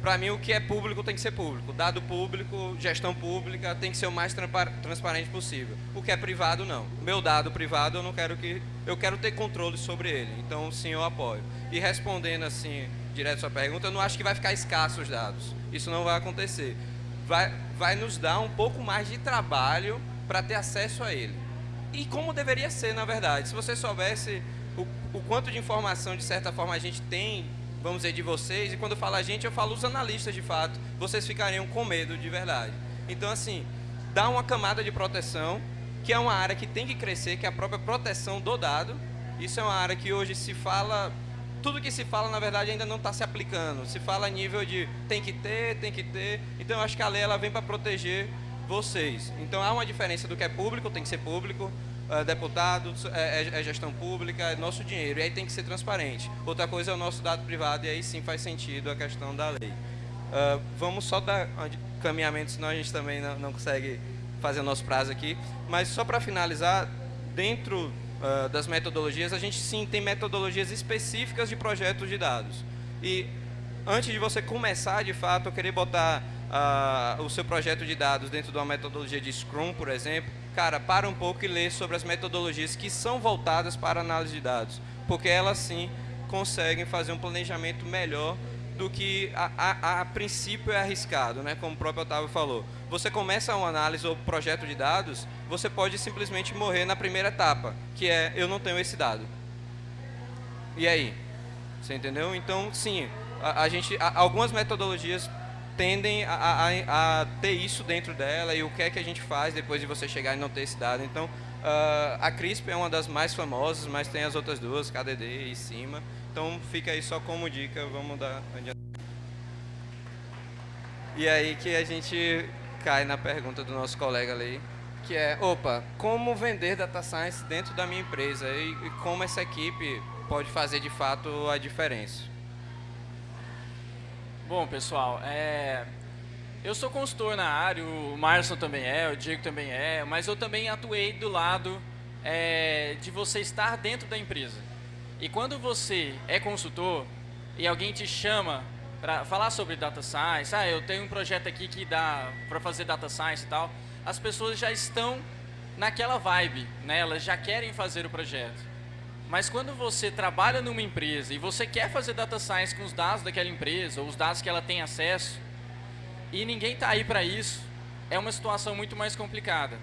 para mim o que é público tem que ser público. Dado público, gestão pública tem que ser o mais transparente possível. O que é privado, não. Meu dado privado, eu não quero que... Eu quero ter controle sobre ele. Então, sim, eu apoio. E respondendo assim, direto a sua pergunta, eu não acho que vai ficar escasso os dados. Isso não vai acontecer. Vai, vai nos dar um pouco mais de trabalho para ter acesso a ele. E como deveria ser, na verdade. Se você soubesse o, o quanto de informação, de certa forma, a gente tem, vamos dizer, de vocês, e quando eu falo a gente, eu falo os analistas, de fato, vocês ficariam com medo, de verdade. Então, assim, dá uma camada de proteção, que é uma área que tem que crescer, que é a própria proteção do dado. Isso é uma área que hoje se fala tudo que se fala, na verdade, ainda não está se aplicando. Se fala a nível de tem que ter, tem que ter. Então, eu acho que a lei ela vem para proteger vocês. Então há uma diferença do que é público, tem que ser público, uh, deputado, é, é, é, gestão pública, é nosso dinheiro, e aí tem que ser transparente. Outra coisa é o nosso dado privado, e aí sim faz sentido a questão da lei. Uh, vamos só dar caminhamento, senão a gente também não, não consegue fazer o nosso prazo aqui. Mas só para finalizar, dentro uh, das metodologias, a gente sim tem metodologias específicas de projetos de dados. E antes de você começar, de fato, eu queria botar uh, o seu projeto de dados dentro de uma metodologia de Scrum, por exemplo, cara, para um pouco e lê sobre as metodologias que são voltadas para análise de dados, porque elas sim conseguem fazer um planejamento melhor do que a, a, a, princípio é arriscado, né? como o próprio Otávio falou. Você começa uma análise ou projeto de dados, você pode simplesmente morrer na primeira etapa, que é eu não tenho esse dado. E aí? Você entendeu? Então, sim, a, a gente, algumas metodologias tendem a, a, a, ter isso dentro dela e o que é que a gente faz depois de você chegar e não ter esse dado. Então, uh, a CRISP é uma das mais famosas, mas tem as outras duas, KDD e CIMA. Então, fica aí só como dica, vamos dar. E aí que a gente cai na pergunta do nosso colega ali, que é, opa, como vender Data Science dentro da minha empresa e, e como essa equipe pode fazer de fato a diferença. Bom, pessoal, é... eu sou consultor na área, o Marson também é, o Diego também é, mas eu também atuei do lado é, de você estar dentro da empresa. E quando você é consultor e alguém te chama para falar sobre data science, ah, eu tenho um projeto aqui que dá para fazer data science e tal, as pessoas já estão naquela vibe, né? elas já querem fazer o projeto. Mas quando você trabalha numa empresa e você quer fazer data science com os dados daquela empresa, ou os dados que ela tem acesso, e ninguém está aí para isso, é uma situação muito mais complicada.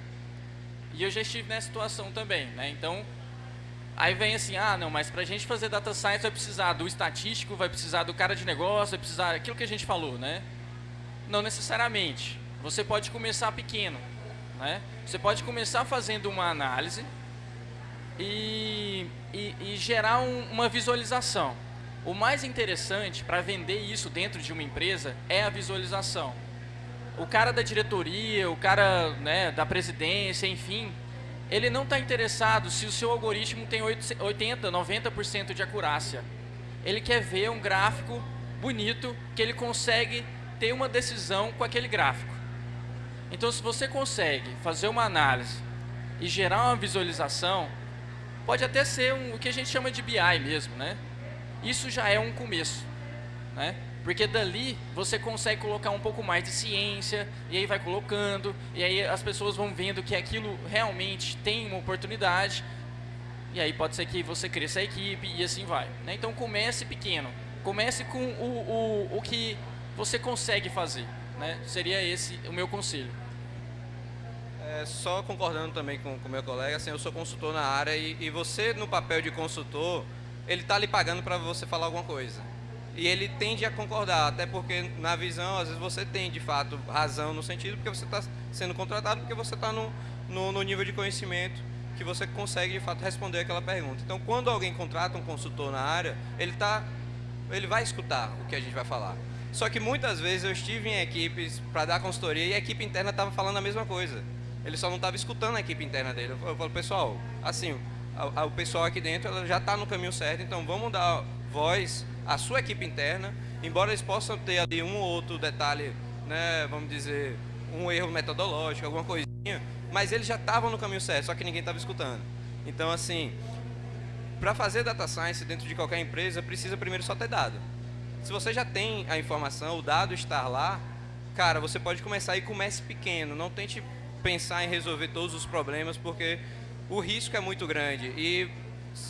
E eu já estive nessa situação também, né? Então, aí vem assim, ah, não, mas para a gente fazer data science vai precisar do estatístico, vai precisar do cara de negócio, vai precisar aquilo que a gente falou, né? Não necessariamente. Você pode começar pequeno, né? Você pode começar fazendo uma análise e, e, e gerar um, uma visualização. O mais interessante para vender isso dentro de uma empresa é a visualização. O cara da diretoria, o cara né, da presidência, enfim, ele não está interessado se o seu algoritmo tem 80, 90% de acurácia. Ele quer ver um gráfico bonito que ele consegue ter uma decisão com aquele gráfico. Então, se você consegue fazer uma análise e gerar uma visualização, Pode até ser um, o que a gente chama de BI mesmo, né? Isso já é um começo, né? Porque dali você consegue colocar um pouco mais de ciência, e aí vai colocando, e aí as pessoas vão vendo que aquilo realmente tem uma oportunidade, e aí pode ser que você cresça a equipe e assim vai. Né? Então comece pequeno, comece com o, o, o que você consegue fazer. Né? Seria esse o meu conselho. É, só concordando também com o meu colega, assim, eu sou consultor na área e, e você, no papel de consultor, ele está lhe pagando para você falar alguma coisa. E ele tende a concordar, até porque na visão, às vezes você tem de fato razão no sentido porque você está sendo contratado, porque você está no, no, no nível de conhecimento que você consegue de fato responder aquela pergunta. Então, quando alguém contrata um consultor na área, ele tá, ele vai escutar o que a gente vai falar. Só que muitas vezes eu estive em equipes para dar consultoria e a equipe interna estava falando a mesma coisa. Ele só não estava escutando a equipe interna dele. Eu falo, pessoal, assim, a, a, o pessoal aqui dentro já está no caminho certo, então vamos dar voz à sua equipe interna, embora eles possam ter ali um ou outro detalhe, né, vamos dizer, um erro metodológico, alguma coisinha, mas eles já estavam no caminho certo, só que ninguém estava escutando. Então, assim, para fazer data science dentro de qualquer empresa, precisa primeiro só ter dado. Se você já tem a informação, o dado estar lá, cara, você pode começar e comece pequeno, não tente pensar em resolver todos os problemas, porque o risco é muito grande. E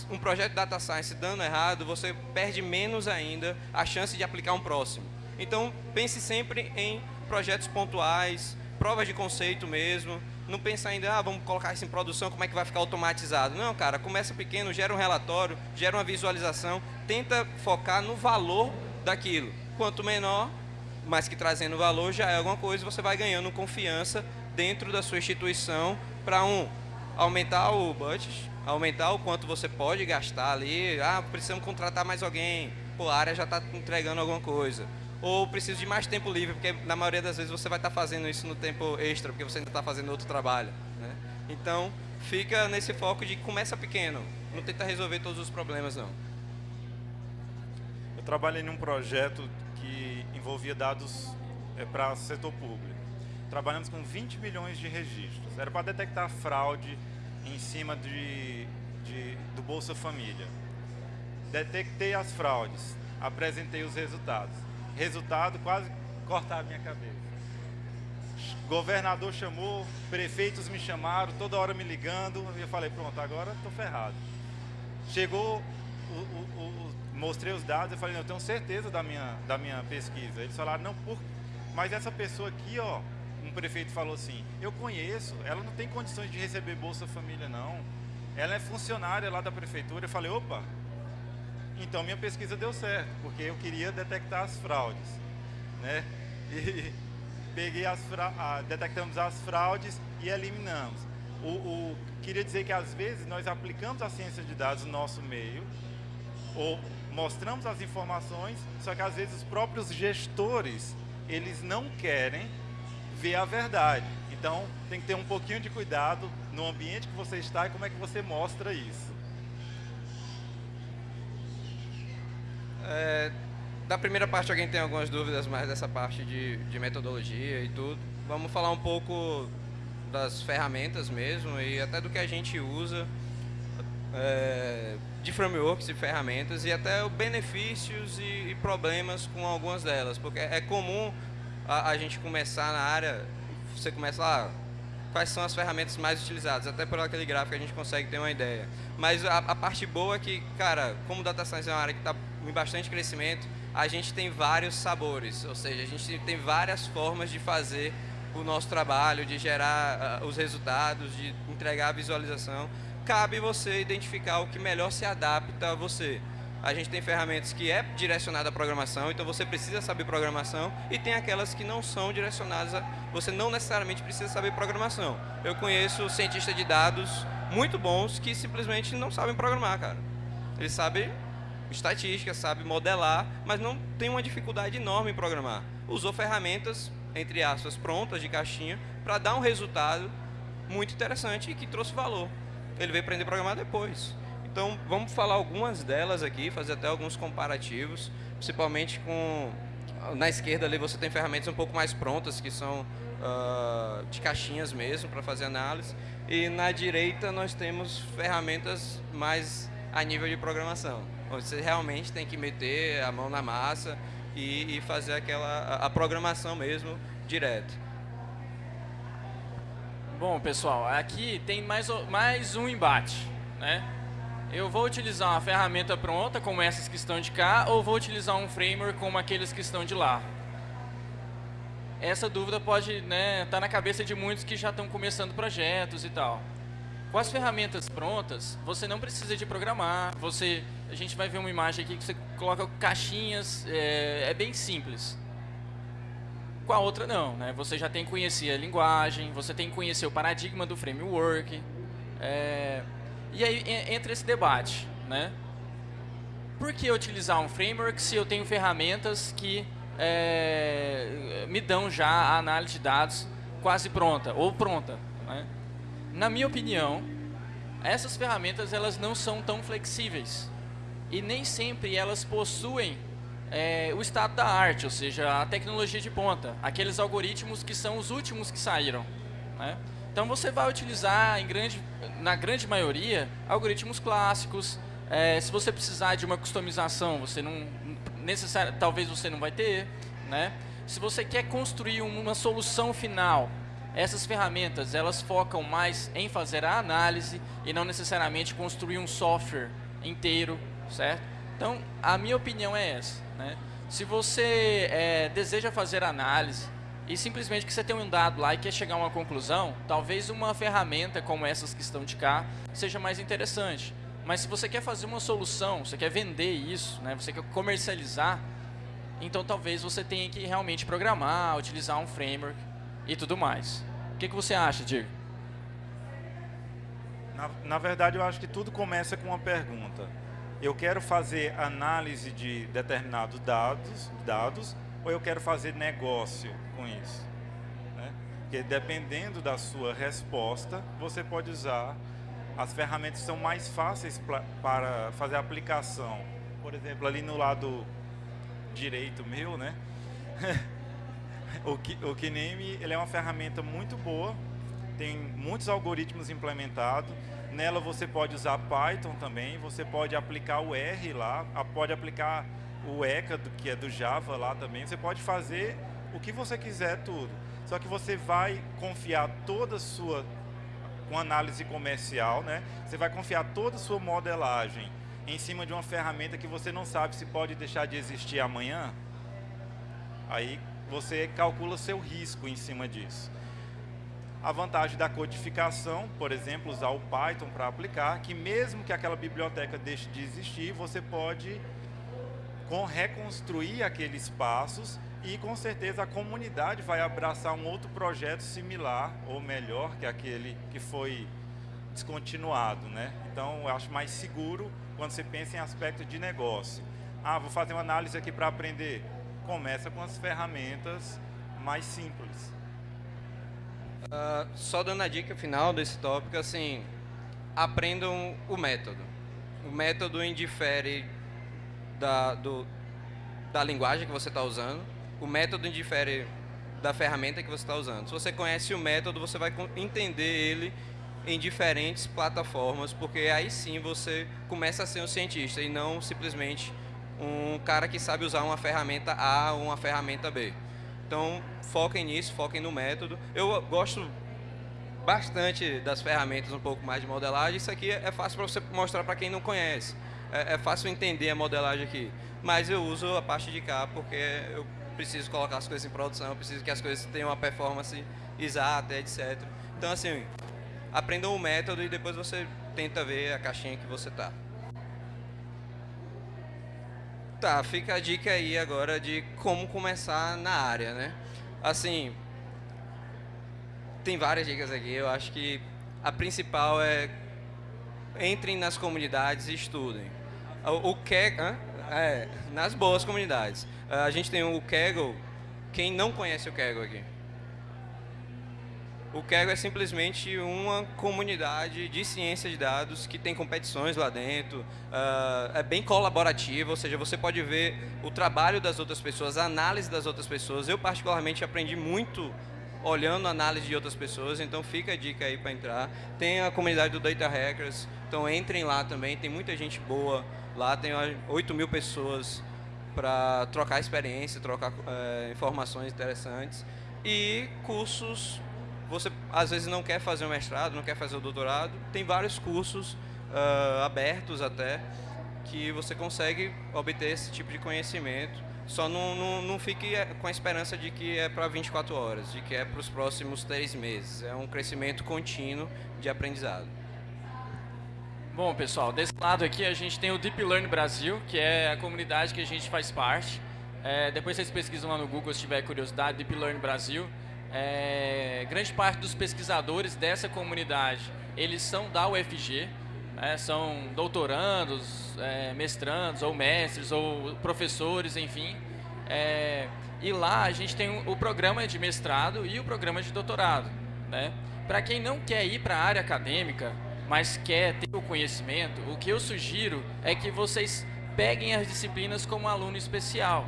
um projeto de data science dando errado, você perde menos ainda a chance de aplicar um próximo. Então, pense sempre em projetos pontuais, provas de conceito mesmo. Não pense ainda, ah, vamos colocar isso em produção, como é que vai ficar automatizado. Não, cara, começa pequeno, gera um relatório, gera uma visualização, tenta focar no valor daquilo. Quanto menor, mas que trazendo valor já é alguma coisa, você vai ganhando confiança dentro da sua instituição para um aumentar o budget, aumentar o quanto você pode gastar ali. Ah, precisamos contratar mais alguém. Pô, a área já está entregando alguma coisa. Ou preciso de mais tempo livre, porque na maioria das vezes você vai estar tá fazendo isso no tempo extra, porque você ainda está fazendo outro trabalho. Né? Então, fica nesse foco de começa pequeno. Não tenta resolver todos os problemas, não. Eu trabalhei num projeto que envolvia dados é, para setor público trabalhamos com 20 milhões de registros. Era para detectar fraude em cima de, de, do Bolsa Família. Detectei as fraudes, apresentei os resultados. Resultado, quase cortar a minha cabeça. Governador chamou, prefeitos me chamaram, toda hora me ligando, e eu falei, pronto, agora estou ferrado. Chegou, o, o, o, mostrei os dados, eu falei, não, eu tenho certeza da minha, da minha pesquisa. Eles falaram, não, por, mas essa pessoa aqui, ó, prefeito falou assim, eu conheço, ela não tem condições de receber Bolsa Família não. Ela é funcionária lá da prefeitura. Eu falei, opa, então minha pesquisa deu certo, porque eu queria detectar as fraudes. Né? E peguei as fra... detectamos as fraudes e eliminamos. O, o, queria dizer que às vezes nós aplicamos a ciência de dados no nosso meio, ou mostramos as informações, só que às vezes os próprios gestores, eles não querem ver a verdade. Então, tem que ter um pouquinho de cuidado no ambiente que você está e como é que você mostra isso. É, da primeira parte, alguém tem algumas dúvidas mais dessa parte de, de metodologia e tudo. Vamos falar um pouco das ferramentas mesmo e até do que a gente usa é, de frameworks e ferramentas e até os benefícios e, e, problemas com algumas delas, porque é comum a, a, gente começar na área, você começa lá, quais são as ferramentas mais utilizadas, até por aquele gráfico a gente consegue ter uma ideia. Mas a, a parte boa é que, cara, como Data Science é uma área que está em bastante crescimento, a gente tem vários sabores, ou seja, a gente tem várias formas de fazer o nosso trabalho, de gerar uh, os resultados, de entregar a visualização, cabe você identificar o que melhor se adapta a você. A gente tem ferramentas que é direcionada à programação, então você precisa saber programação, e tem aquelas que não são direcionadas a... Você não necessariamente precisa saber programação. Eu conheço cientistas de dados muito bons que simplesmente não sabem programar, cara. Eles sabem estatística, sabem modelar, mas não tem uma dificuldade enorme em programar. Usou ferramentas entre aspas, prontas de caixinha, para dar um resultado muito interessante e que trouxe valor. Ele veio aprender a programar depois. Então, vamos falar algumas delas aqui, fazer até alguns comparativos, principalmente com... Na esquerda ali você tem ferramentas um pouco mais prontas, que são uh, de caixinhas mesmo, para fazer análise. E na direita nós temos ferramentas mais a nível de programação, onde você realmente tem que meter a mão na massa, e, e fazer aquela a, a programação mesmo direto. Bom, pessoal, aqui tem mais, mais um embate, né? Eu vou utilizar uma ferramenta pronta, como essas que estão de cá, ou vou utilizar um framework como aqueles que estão de lá? Essa dúvida pode estar né, tá na cabeça de muitos que já estão começando projetos e tal. Com as ferramentas prontas, você não precisa de programar, você, a gente vai ver uma imagem aqui que você coloca caixinhas, é, é bem simples. Com a outra não, né? você já tem que conhecer a linguagem, você tem que conhecer o paradigma do framework, é, e aí entra esse debate, né? Por que utilizar um framework se eu tenho ferramentas que é, me dão já a análise de dados quase pronta, ou pronta, né? na minha opinião, essas ferramentas elas não são tão flexíveis e nem sempre elas possuem é, o estado da arte, ou seja, a tecnologia de ponta, aqueles algoritmos que são os últimos que saíram. Né? Então você vai utilizar, grande, na grande maioria, algoritmos clássicos. É, se você precisar de uma customização, você não necessário, talvez você não vai ter. Né? Se você quer construir uma solução final essas ferramentas, elas focam mais em fazer a análise e não necessariamente construir um software inteiro, certo? Então, a minha opinião é essa. Né? Se você é, deseja fazer análise e simplesmente que você tem um dado lá e quer chegar a uma conclusão, talvez uma ferramenta como essas que estão de cá seja mais interessante. Mas se você quer fazer uma solução, você quer vender isso, né? você quer comercializar, então talvez você tenha que realmente programar, utilizar um framework e tudo mais. O que, que você acha, Diego? Na, na verdade, eu acho que tudo começa com uma pergunta. Eu quero fazer análise de determinados dados, dados ou eu quero fazer negócio com isso? Né? Porque dependendo da sua resposta, você pode usar as ferramentas que são mais fáceis para fazer aplicação. Por exemplo, ali no lado direito meu, né? o, o Kiname ele é uma ferramenta muito boa, tem muitos algoritmos implementados. Nela você pode usar Python também, você pode aplicar o R lá, pode aplicar o ECA, que é do Java lá também. Você pode fazer o que você quiser tudo. Só que você vai confiar toda a sua com análise comercial, né? Você vai confiar toda a sua modelagem em cima de uma ferramenta que você não sabe se pode deixar de existir amanhã. Aí você calcula seu risco em cima disso. A vantagem da codificação, por exemplo, usar o Python para aplicar, que mesmo que aquela biblioteca deixe de existir, você pode com, reconstruir aqueles passos e com certeza a comunidade vai abraçar um outro projeto similar ou melhor que aquele que foi descontinuado, né? Então, eu acho mais seguro quando você pensa em aspecto de negócio. Ah, vou fazer uma análise aqui para aprender começa com as ferramentas mais simples. Uh, só dando a dica final desse tópico, assim, aprendam o método. O método indifere da, do, da linguagem que você está usando. O método indifere da ferramenta que você está usando. Se você conhece o método, você vai entender ele em diferentes plataformas, porque aí sim você começa a ser um cientista e não simplesmente um cara que sabe usar uma ferramenta A ou uma ferramenta B. Então, foquem nisso, foquem no método. Eu gosto bastante das ferramentas um pouco mais de modelagem. Isso aqui é fácil para você mostrar para quem não conhece. É, é, fácil entender a modelagem aqui. Mas eu uso a parte de cá porque eu preciso colocar as coisas em produção, eu preciso que as coisas tenham uma performance exata, etc. Então, assim, aprendam o método e depois você tenta ver a caixinha que você está. Tá, fica a dica aí agora de como começar na área, né? Assim, tem várias dicas aqui. Eu acho que a principal é entrem nas comunidades e estudem. O, o é, nas boas comunidades. A gente tem o Kaggle. Quem não conhece o Kaggle aqui? O Kaggle é simplesmente uma comunidade de ciência de dados que tem competições lá dentro, uh, é bem colaborativa, ou seja, você pode ver o trabalho das outras pessoas, a análise das outras pessoas. Eu, particularmente, aprendi muito olhando a análise de outras pessoas, então fica a dica aí para entrar. Tem a comunidade do Data Hackers, então entrem lá também, tem muita gente boa lá, tem 8 mil pessoas para trocar experiência, trocar é, informações interessantes. E cursos você às vezes não quer fazer o mestrado, não quer fazer o doutorado, tem vários cursos uh, abertos até que você consegue obter esse tipo de conhecimento. Só não, não, não fique eh, com a esperança de que é para 24 horas, de que é para os próximos três meses. É um crescimento contínuo de aprendizado. Bom, pessoal, desse lado aqui a gente tem o Deep Learn Brasil, que é a comunidade que a gente faz parte. É, depois vocês pesquisam lá no Google se tiver curiosidade, Deep Learn Brasil. É, grande parte dos pesquisadores dessa comunidade, eles são da UFG, né, são doutorandos, é, mestrandos, ou mestres, ou professores, enfim. É, e lá a gente tem o programa de mestrado e o programa de doutorado. Né? Para quem não quer ir para a área acadêmica, mas quer ter o conhecimento, o que eu sugiro é que vocês peguem as disciplinas como aluno especial.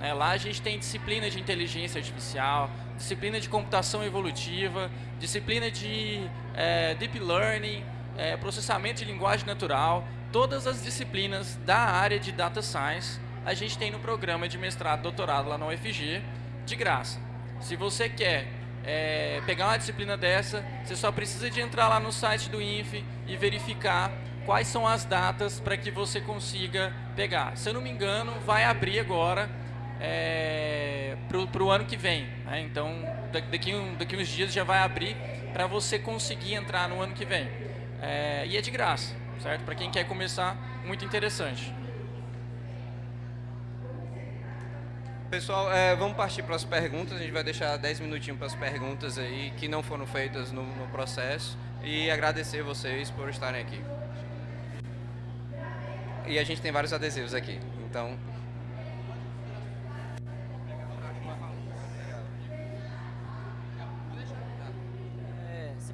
Né? Lá a gente tem disciplina de inteligência artificial, disciplina de computação evolutiva, disciplina de é, deep learning, é, processamento de linguagem natural, todas as disciplinas da área de data science a gente tem no programa de mestrado doutorado lá na UFG, de graça. Se você quer é, pegar uma disciplina dessa, você só precisa de entrar lá no site do INF e verificar quais são as datas para que você consiga pegar. Se eu não me engano, vai abrir agora é, para o ano que vem. Né? Então, daqui, um, daqui uns dias já vai abrir para você conseguir entrar no ano que vem. É, e é de graça, certo? Para quem quer começar, muito interessante. Pessoal, é, vamos partir para as perguntas. A gente vai deixar 10 minutinhos para as perguntas aí que não foram feitas no, no processo. E agradecer vocês por estarem aqui. E a gente tem vários adesivos aqui. Então,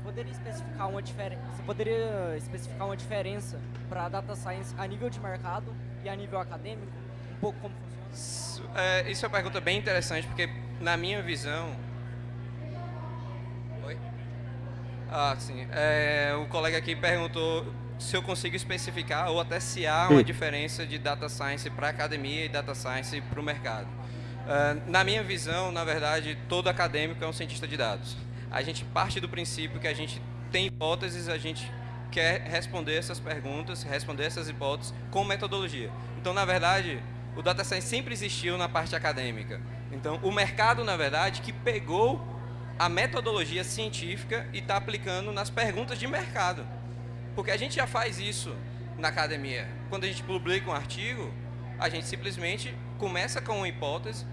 poderia especificar uma? Você poderia especificar uma diferença para data science a nível de mercado e a nível acadêmico? Um pouco como? É, isso é uma pergunta bem interessante porque na minha visão, Oi? Ah, sim. É, o colega aqui perguntou se eu consigo especificar ou até se há uma diferença de data science para a academia e data science para o mercado. Uh, na minha visão, na verdade, todo acadêmico é um cientista de dados a gente parte do princípio que a gente tem hipóteses, a gente quer responder essas perguntas, responder essas hipóteses com metodologia. Então, na verdade, o data science sempre existiu na parte acadêmica. Então, o mercado, na verdade, que pegou a metodologia científica e está aplicando nas perguntas de mercado. Porque a gente já faz isso na academia. Quando a gente publica um artigo, a gente simplesmente começa com uma hipótese,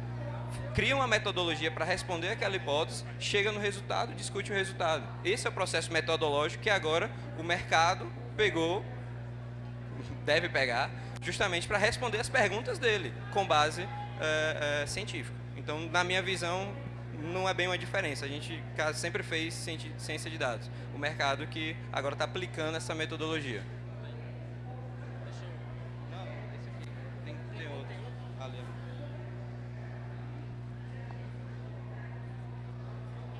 cria uma metodologia para responder aquela hipótese, chega no resultado, discute o resultado. Esse é o processo metodológico que agora o mercado pegou, deve pegar, justamente para responder as perguntas dele com base é, é, científica. Então, na minha visão, não é bem uma diferença. A gente sempre fez ciência de dados. O mercado que agora está aplicando essa metodologia.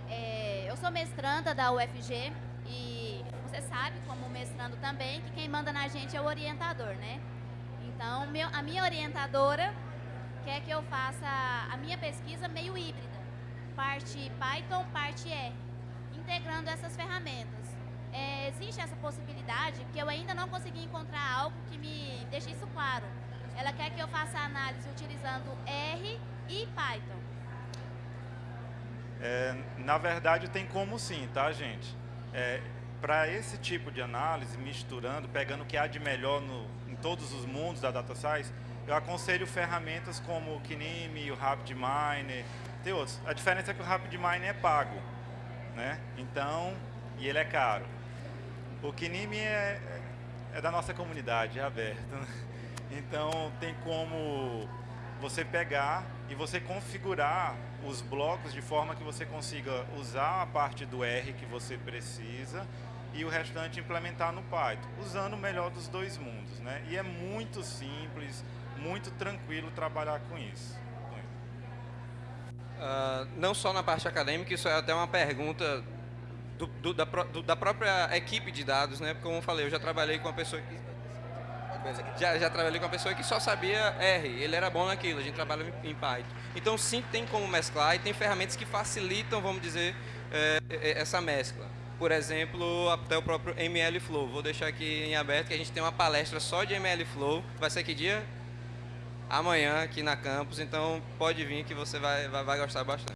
É, eu sou mestranda da UFG e você sabe, como mestrando também, que quem manda na gente é o orientador, né? Então, meu, a minha orientadora quer que eu faça a minha pesquisa meio híbrida, parte Python, parte R, integrando essas ferramentas. É, existe essa possibilidade, porque eu ainda não consegui encontrar algo que me deixe isso claro. Ela quer que eu faça análise utilizando R e Python. É, na verdade, tem como sim, tá, gente? É, Para esse tipo de análise, misturando, pegando o que há de melhor no, todos os mundos da Data Science, eu aconselho ferramentas como o Kineme, o RapidMiner, tem outros. A diferença é que o RapidMiner é pago, né? Então, e ele é caro. O Kineme é, é da nossa comunidade, é aberto. né? Então, tem como você pegar e você configurar os blocos de forma que você consiga usar a parte do R que você precisa e o restante implementar no Python, usando o melhor dos dois mundos, né? E é muito simples, muito tranquilo trabalhar com isso. Ah, não só na parte acadêmica, isso é até uma pergunta do- do- da, do- da própria equipe de dados, né? Porque, como eu falei, eu já trabalhei com uma pessoa que já, já trabalhei com uma pessoa que só sabia R, ele era bom naquilo, a gente trabalha em, Python. Então sim tem como mesclar e tem ferramentas que facilitam, vamos dizer, eh, essa mescla. Por exemplo, até o próprio ML Flow. Vou deixar aqui em aberto que a gente tem uma palestra só de ML Flow. Vai ser que dia? Amanhã aqui na campus, então pode vir que você vai, vai, vai gostar bastante.